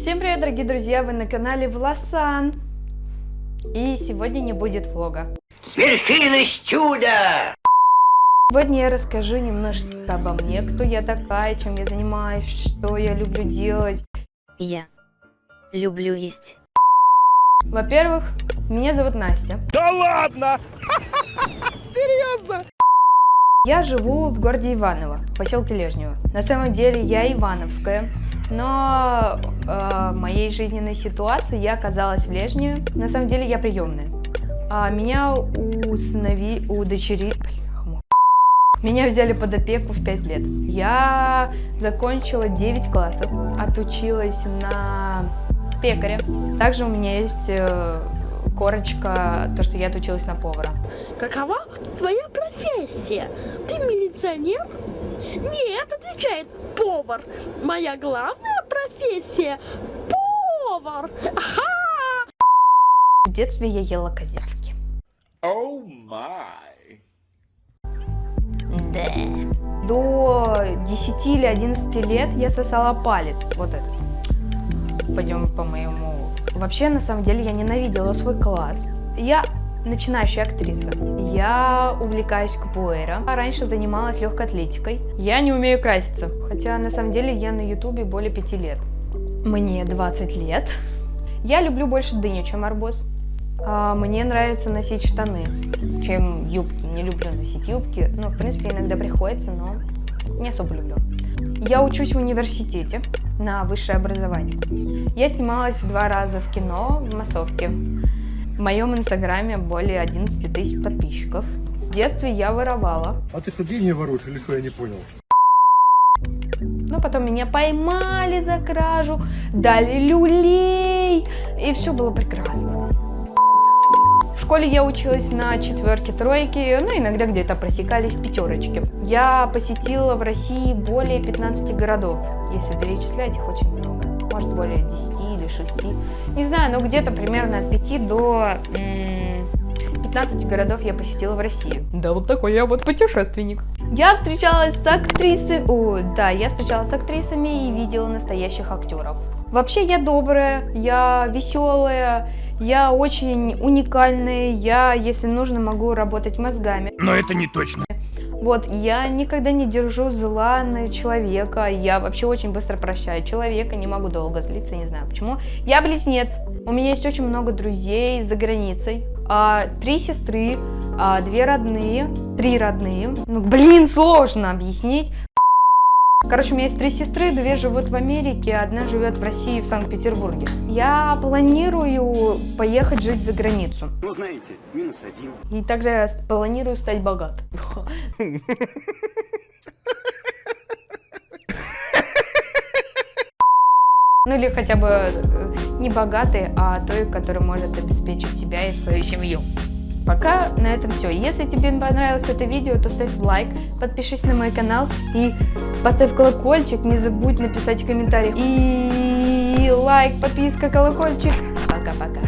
Всем привет, дорогие друзья! Вы на канале Власан. И сегодня не будет влога. Свершилось чудо! Сегодня я расскажу немножко обо мне, кто я такая, чем я занимаюсь, что я люблю делать. Я люблю есть. Во-первых, меня зовут Настя. Да ладно! Серьезно? Я живу в городе Иваново, поселке Лежнево. На самом деле я ивановская, но э, моей жизненной ситуации я оказалась в Лежневе. На самом деле я приемная. А меня усынови, удочери... Меня взяли под опеку в 5 лет. Я закончила 9 классов, отучилась на пекаря. Также у меня есть э, корочка, то, что я отучилась на повара. Какова твоя профессия? Ты милиционер? Нет, отвечает повар. Моя главная профессия – повар. Ага! В детстве я ела козявки. О май! Да. До 10 или 11 лет я сосала палец. Вот этот. Пойдем по моему... Вообще, на самом деле, я ненавидела свой класс. Я начинающая актриса. Я увлекаюсь капуэра. Раньше занималась легкой атлетикой. Я не умею краситься. Хотя, на самом деле, я на ютубе более 5 лет. Мне 20 лет. Я люблю больше дыню, чем арбуз. А, мне нравится носить штаны, чем юбки. Не люблю носить юбки. Ну, в принципе, иногда приходится, но не особо люблю. Я учусь в университете на высшее образование. Я снималась два раза в кино в массовке. В моем инстаграме более 11 тысяч подписчиков. В детстве я воровала. А ты что, деньги воруешь или что, я не понял? Но потом меня поймали за кражу, дали люлей, и все было прекрасно. В школе я училась на четверке, тройке, ну иногда где-то просекались пятерочки. Я посетила в России более 15 городов, если перечислять их очень много. Может более 10 или 6. Не знаю, но где-то примерно от 5 до 15 городов я посетила в России. Да, вот такой я вот путешественник. Я встречалась с актрисой... О, да, я встречалась с актрисами и видела настоящих актеров. Вообще я добрая, я веселая, я очень уникальная, я, если нужно, могу работать мозгами. Но это не точно. Вот, я никогда не держу зла на человека, я вообще очень быстро прощаю человека, не могу долго злиться, не знаю почему. Я близнец, у меня есть очень много друзей за границей, а, три сестры, а, две родные, три родные. Ну, блин, сложно объяснить. Короче, у меня есть три сестры, две живут в Америке, одна живет в России, в Санкт-Петербурге. Я планирую поехать жить за границу. Ну, знаете, минус один. И также планирую стать богатой. Ну или хотя бы э, не богатой, а той, которая может обеспечить себя и свою семью. Пока на этом все. Если тебе понравилось это видео, то ставь лайк, подпишись на мой канал и поставь колокольчик. Не забудь написать комментарий. И лайк, подписка, колокольчик. Пока-пока.